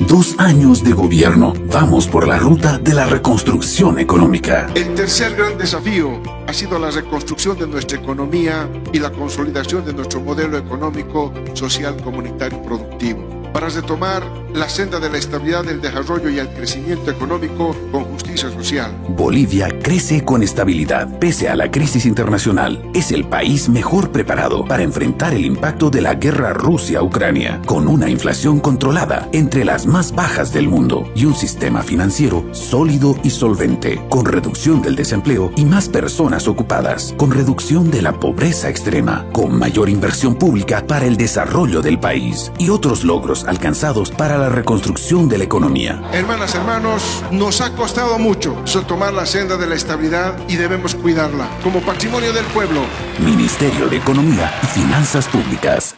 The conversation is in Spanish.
Dos años de gobierno. Vamos por la ruta de la reconstrucción económica. El tercer gran desafío ha sido la reconstrucción de nuestra economía y la consolidación de nuestro modelo económico, social, comunitario y productivo para retomar la senda de la estabilidad, el desarrollo y el crecimiento económico con justicia social. Bolivia crece con estabilidad pese a la crisis internacional. Es el país mejor preparado para enfrentar el impacto de la guerra Rusia-Ucrania, con una inflación controlada entre las más bajas del mundo y un sistema financiero sólido y solvente, con reducción del desempleo y más personas ocupadas, con reducción de la pobreza extrema, con mayor inversión pública para el desarrollo del país y otros logros alcanzados para la reconstrucción de la economía. Hermanas, hermanos, nos ha costado mucho tomar la senda de la estabilidad y debemos cuidarla como patrimonio del pueblo. Ministerio de Economía y Finanzas Públicas.